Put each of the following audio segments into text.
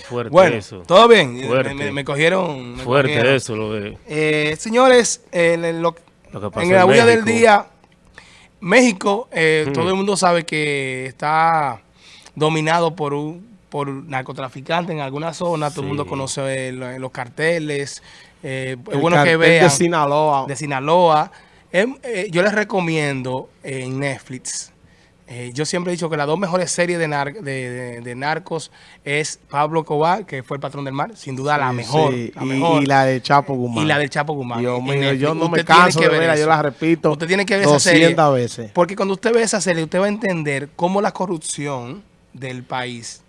Fuerte Bueno, eso. todo bien. Fuerte. Me, cogieron. me Fuerte cogieron. eso, lo de... Eh, señores, en, el- lo- Lo que pasó en en la bulla del día, México, eh, Hmm. todo el mundo sabe que está dominado por un por narcotraficantes en alguna zona. Todo el Sí. mundo conoce lo- los carteles. Eh, es bueno que vean. de Sinaloa. de Sinaloa. Em, eh, yo les recomiendo en Netflix. Eh, yo siempre he dicho que las dos mejores series de, nar- de, de- de narcos es Pablo Cobar, que fue el patrón del mar, sin duda la Sí, mejor. sí, la y, mejor. y la de Chapo Guzmán. Y la del Chapo Guzmán. Dios mío, yo no me canso de ver verla, yo la repito Usted tiene que ver esa serie. 200 veces. Porque cuando usted ve esa serie, usted va a entender cómo la corrupción del país,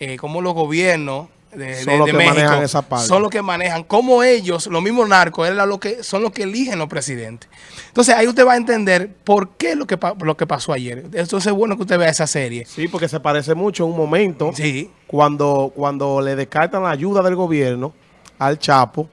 eh, cómo los gobiernos de, de- Son los de que México manejan esa parte. son los que manejan, cómo ellos, los mismos narcos, lo que, son los que eligen los presidentes. Entonces ahí usted va a entender por qué lo que, lo que pasó ayer. Entonces es bueno que usted vea esa serie. Sí, porque se parece mucho en un momento Sí. cuando, cuando le descartan la ayuda del gobierno al Chapo,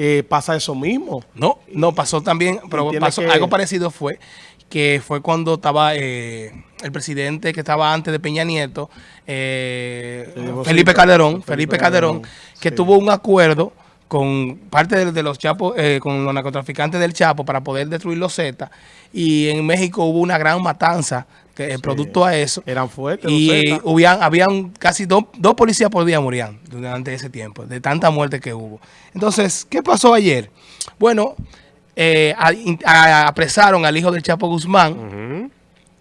eh, pasa eso mismo. No, no, pasó también, pero pasó, que- algo parecido fue que fue cuando estaba eh, el presidente que estaba antes de Peña Nieto, eh, Felipe Calderón, Felipe Calderón, que sí. tuvo un acuerdo con parte de, de los chapos, eh, con los narcotraficantes del Chapo para poder destruir los Z. Y en México hubo una gran matanza que producto a eso. Eran fuertes. Y los Zetas. hubían, habían casi dos, dos policías por día morían durante ese tiempo, de tanta muerte que hubo. Entonces, ¿qué pasó ayer? Bueno, eh, a- in- a- apresaron al hijo del Chapo Guzmán.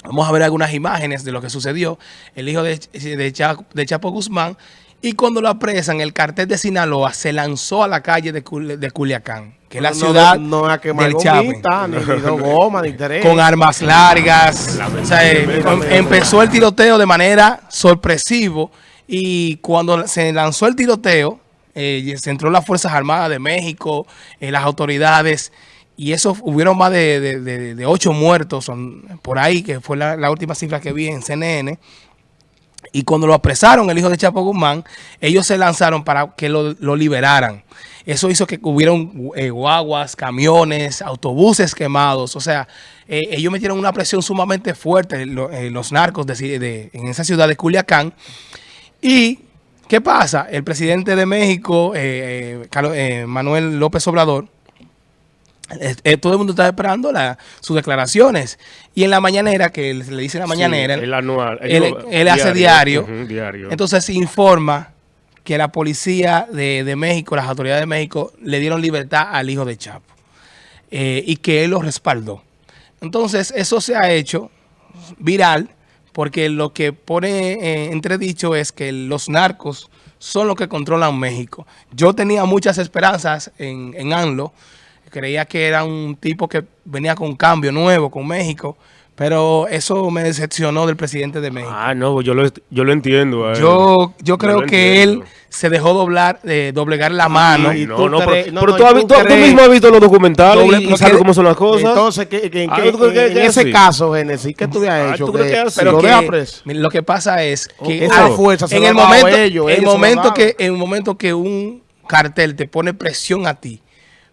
Vamos a ver algunas imágenes de lo que sucedió. El hijo de, de Cha- de Chapo Guzmán. Y cuando lo apresan, el cartel de Sinaloa se lanzó a la calle de, Cul- de Culiacán, que es la ciudad no, no del Chapo gomita, ni, con armas largas. O sea, eh, empezó el tiroteo de manera sorpresivo y cuando se lanzó el tiroteo, eh, se entró las Fuerzas Armadas de México, eh, las autoridades, y eso hubieron más de, de- de- ocho muertos son, por ahí, que fue la, la última cifra que vi en CNN. Y cuando lo apresaron, el hijo de Chapo Guzmán, ellos se lanzaron para que lo, lo liberaran. Eso hizo que hubieron eh, guaguas, camiones, autobuses quemados. O sea, eh, ellos metieron una presión sumamente fuerte, eh, los narcos de, en esa ciudad de Culiacán. Y, ¿qué pasa? El presidente de México, eh, eh, Manuel López Obrador, todo el mundo está esperando la- sus declaraciones. Y en la mañanera, que le dice en la mañanera, Sí, el anual. él, hace diario. Entonces informa que la policía de, de México, las autoridades de México, le dieron libertad al hijo de Chapo. eh, y que él lo respaldó. Entonces eso se ha hecho viral porque lo que pone eh, entredicho es que los narcos son los que controlan México. Yo tenía muchas esperanzas en, en ANLO. Creía que era un tipo que venía con un cambio nuevo con México. Pero eso me decepcionó del presidente de México. Ah, no, yo lo, yo lo entiendo. a él. Yo, yo creo que él se dejó doblar, eh, doblegar la mano. y No, no, pero, no, pero no, tú, y mismo has visto los documentales Doble- y lo sabes cómo son las cosas. Entonces, ¿qué, qué- Ah, qué- ¿tú crees que- en que ese sí? caso, Génesis, ¿qué tú habías Ah, hecho? ¿tú crees que Que-? Pero lo que, lo que pasa es que Esa ah, fuerza se en la el momento, ellos, en el momento que en el momento que un cartel te pone presión a ti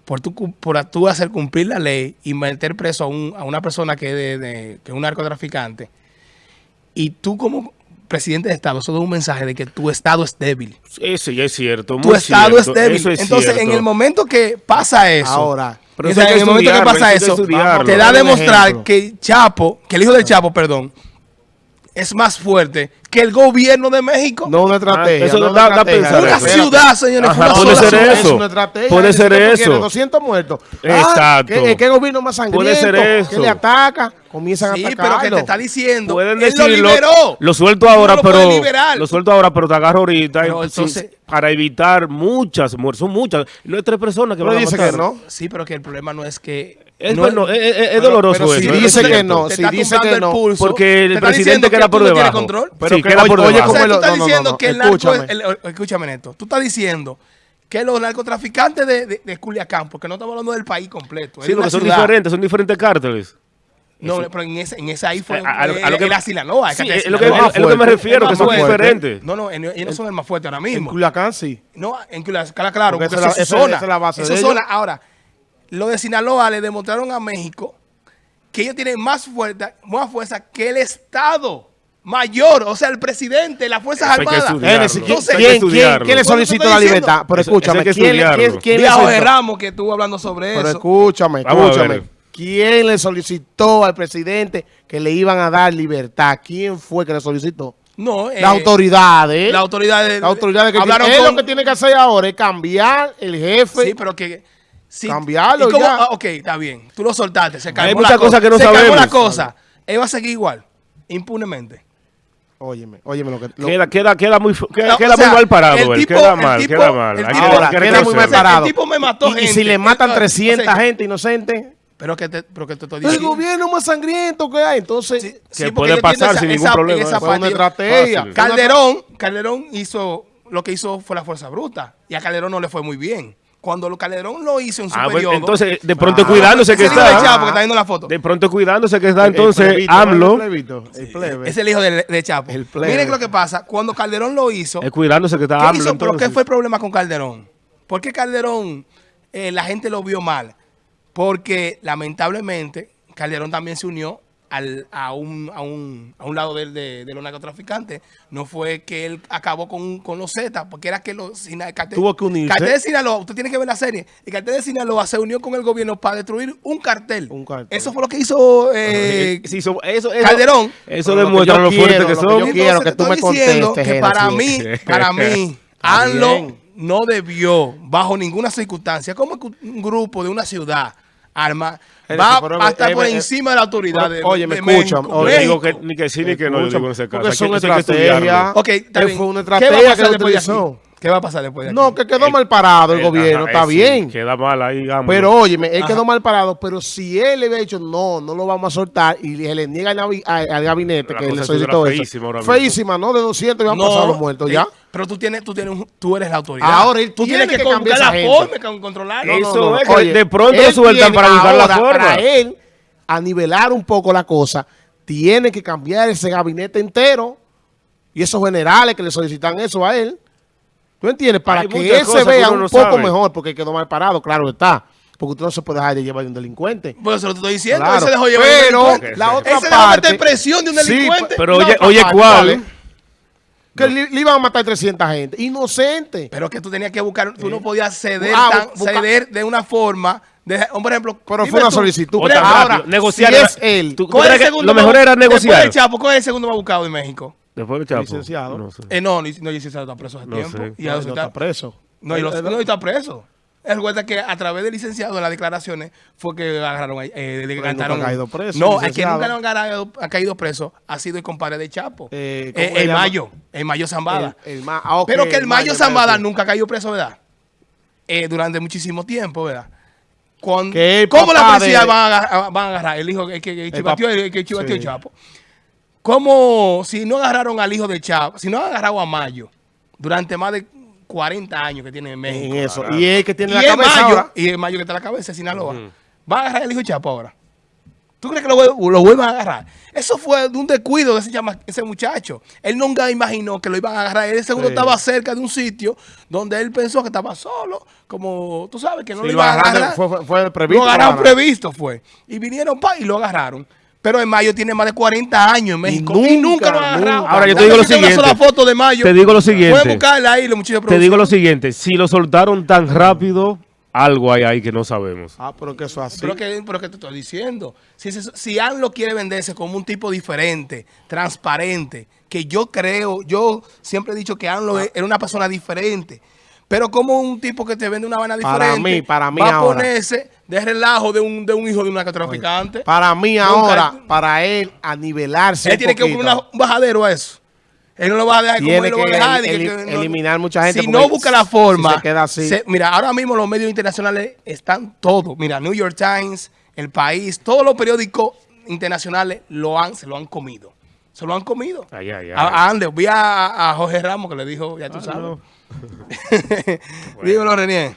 por tu cu- por tú hacer cumplir la ley y meter preso a, un- a una persona que es de, de- que es un narcotraficante y tú como presidente de estado eso es un mensaje de que tu estado es débil. Sí, sí, es cierto. Tu muy estado cierto, es débil. eso es Entonces, en el momento que pasa eso, Ahora, Pero o eso sea, hay que en el momento que pasa eso que eso, te da a demostrar ejemplo. que Chapo, que el hijo del Chapo, perdón, es más fuerte que el gobierno de México. no una estrategia. Ah, eso no da- una da estrategia. pensar una eso. Ciudad, señores, Ajá, una puede sola ser ciudad. eso. Es una estrategia. Puede Eso ser que tú eso. quieres, 200 muertos. Exacto. ¿qué, qué gobierno más sangriento? Puede ser Que eso. le ataca, comienzan Sí, a pero atacarlo. que te está diciendo, Pueden él lo decirlo, liberó. Lo suelto ahora, no lo pero lo suelto ahora, pero te agarro ahorita Pero entonces- sin- para evitar muchas muertes. Son muchas. No hay tres personas que Pero van a dice matar. que no. Sí, pero que el problema no es que... Es, no bueno, es, es- es pero- doloroso pero si eso. dice que no, si está dice que el no, pulso. porque el te está presidente que por no tienes debajo. control. Pero Sí, queda oye, por oye, debajo. O cómo sea, el- tú estás no, diciendo no, que el narco, escúchame. el- el- escúchame Neto, tú estás diciendo que los narcotraficantes de, de, de Culiacán, porque no estamos hablando del país completo, Sí, porque son ciudad. diferentes, son diferentes cárteles. No, pero en ese, en ese ahí fue A- a lo- a lo que- era Sinaloa. Sí, es que es lo que, Sinaloa es lo que me refiero, que son fuerte. diferentes. No, no, en- ellos no son el más fuerte ahora En mismo. Culiacán sí. No, en Culiacán, claro, Porque porque, esa es la- zona. esa es la base Eso de es ellos. zona. Ahora, lo de Sinaloa le demostraron a México que ellos tienen más fuerza, más fuerza que el Estado. Mayor, o sea, el presidente, las Fuerzas Eso hay Armadas. Génesis, ¿quién, hay le solicitó la libertad? Pero escúchame, eso hay que ¿quién, le- quién, quién le solicitó? Ramos que estuvo hablando sobre Pero eso. escúchame, escúchame. ¿Quién le solicitó al presidente que le iban a dar libertad? ¿Quién fue que le solicitó? No, eh, Las autoridades. Las autoridades. Las autoridades que hablaron con- lo que tiene que hacer ahora es cambiar el jefe. Sí, pero que. sí, Cambiarlo. Ah, ok, está bien. Tú lo soltaste. Se calmó muchas la cosa. cosas que no se sabemos. la cosa. Él va a seguir igual, impunemente. Óyeme, óyeme lo que... lo- Queda, queda, queda muy, queda, No, queda o sea, muy mal parado el él. tipo- queda el mal, tipo- queda mal. el que- tipo- ahora, que queda muy mal parado. El tipo me mató y, y gente. si le matan Eh, 300 o sea, gente inocente, Pero que te, pero que te estoy el diciendo. gobierno más sangriento que hay, entonces... Sí, Que sí, porque puede pasar esa- sin esa- ningún problema, esa. Fue una estrategia. Calderón, Calderón hizo lo que hizo fue la fuerza bruta y a Calderón no le fue muy bien. Cuando lo Calderón lo hizo en su Ah, bueno, periodo. entonces, de pronto Ah, cuidándose que hijo de está. Chapo que está viendo la foto. De pronto cuidándose que está. El Entonces, plebito, AMLO El plebito, el plebe. Es el hijo de, de Chapo. El plebe. Miren lo que pasa. Cuando Calderón lo hizo, es cuidándose que está ¿qué AMLO. hizo? ¿Pero qué fue el problema con Calderón? ¿Por qué Calderón eh, la gente lo vio mal? Porque lamentablemente Calderón también se unió al- a, un, a, un, a un lado del- de, de los narcotraficantes. No fue que él acabó con, con los Zetas, porque era que los el cartel, Tuvo que unirse. Cartel de Sinaloa, usted tiene que ver la serie. El cartel de Sinaloa se unió con el gobierno para destruir un cartel. Un cartel. Eso fue lo que hizo eh, Sí, so- eso, eso, Calderón. Eso Pero lo que demuestra lo fuerte quiero, que lo que son. yo quiero que tú me contestes, que para mí, para mí, ANLO no debió, bajo ninguna circunstancia, como un grupo de una ciudad arma va pero, a estar eh, por eh, encima de la autoridad pero, de, oye, me de escuchan, oye, digo que ni que sí ni que no, yo digo en ese caso. Porque son estrategias. Ok, fue una ¿Qué va estrategia que utilizó. ¿Qué va a pasar después de aquí? No, que quedó mal parado el gobierno, ajá, está eh, sí, bien. Queda mal ahí, AMLO. Pero óyeme, él Ajá. quedó mal parado, pero si él le había dicho no, no lo vamos a soltar y se le niega al, navi- al- al gabinete La que le solicitó eso. feísima ahora. Feísima, ¿no? De 200 ya han pasado los muertos eh, ya. Pero tú tienes, tú tienes, un- tú eres la autoridad. Ahora él tú tiene tienes que que, cambiar la gente. forma, con- controlarlo. Eso No, no, no. es que Oye, de pronto lo sueltan para buscar la forma. Para él, a nivelar un poco la cosa, tiene que cambiar ese gabinete entero y esos generales que le solicitan eso a él. ¿Tú entiendes? Para Hay que él se vea un no poco sabe. mejor, porque quedó mal parado, claro está. Porque usted no se puede dejar de llevar de un delincuente. Bueno, eso lo estoy diciendo. Claro. Él se dejó llevar de un Pero delincuente. la Él otra se dejó meter parte... presión de un Sí, delincuente. Pero la oye, oye, parte, ¿cuál? Que le, le iban a matar 300 gente. Inocente. Pero que tú tenías que buscar, tú no podías ceder, Ah, tan- busca- ceder de una forma. De, por ejemplo, Pero fue una tú, solicitud. Otra Ahora, negociar si es él, ¿Tú- tú ¿cuál es crees el que segundo Lo mejor era Después negociar. Chapo, ¿cuál es el segundo más buscado de México? Después del Chapo. Licenciado. No sé. Eh, no, ni- no, licenciado está preso hace No tiempo. sé. Y No, no está, preso. no, y los- Eh, no, y está preso. Es verdad que a través del licenciado en las declaraciones fue que agarraron, eh, le cantaron. nunca ha caído preso, No, el que nunca no ha, caído- ha caído preso ha sido el compadre de Chapo. Eh, Eh, ¿cómo le el? Mayo, el Mayo Zambada. El- el ma- ah, ok, Pero que el Mayo el Zambada Mayo. nunca ha caído preso, ¿verdad? Eh, durante muchísimo tiempo, ¿verdad? Con, el ¿Cómo la policía de- van, a agarrar, van a agarrar el hijo que, que, que chivateó, pap- el que chivateó el sí. Chapo? ¿Cómo, si no agarraron al hijo de Chapo, si no han agarrado a Mayo durante más de 40 años que tiene en México? En eso. Claro. Y él que tiene y la el cabeza Mayo, ahora. y el Mayo que está en la cabeza de Sinaloa, va a agarrar al hijo de Chapo ahora. ¿Tú crees que lo, lo vuelvan a agarrar? Eso fue de un descuido de ese, muchacho. Él nunca imaginó que lo iban a agarrar. Él seguro Sí. estaba cerca de un sitio donde él pensó que estaba solo. Como tú sabes que no Sí, lo lo iban a agarraron, agarrar. fue- fue- previsto, Lo agarraron lo agarraron. previsto fue. Y vinieron pa y lo agarraron. Pero en Mayo tiene más de 40 años en México. Y, nunca, nunca, lo agarrado. nunca. Ahora, yo te digo lo tenga una siguiente. sola foto de Mayo. Te digo lo siguiente. Pueden buscarla ahí, los muchachos Te digo lo siguiente. Si lo soltaron tan rápido, algo hay ahí que no sabemos. Ah, pero que eso es así. Pero que, pero que te estoy diciendo, si, si AMLO quiere venderse como un tipo diferente, transparente, que yo creo, yo siempre he dicho que AMLO es- era una persona diferente, pero como un tipo que te vende una vaina Para diferente, mí, para mí va a ahora. ponerse de relajo de un, de un hijo de un narcotraficante. Para mí Nunca- ahora, para él, a nivelarse Él un tiene que poquito. una- un bajadero a eso. Él no lo va a dejar como él lo va a dejar. el- que- no- eliminar mucha gente Si no busca la si forma. se queda así. se- mira, ahora mismo los medios internacionales están todos. Mira, New York Times, El País, todos los periódicos internacionales lo han, se lo han comido. Se lo han comido. Ay, ay, ay. A, a Andes, vi a, a Jorge Ramos que le dijo, ya tú sabes. no. Dímelo, Renier.